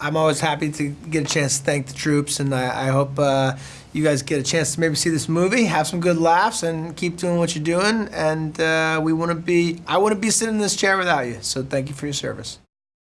I'm always happy to get a chance to thank the troops, and I, I hope uh, you guys get a chance to maybe see this movie, have some good laughs, and keep doing what you're doing. And uh, we wouldn't be, I wouldn't be sitting in this chair without you. So thank you for your service.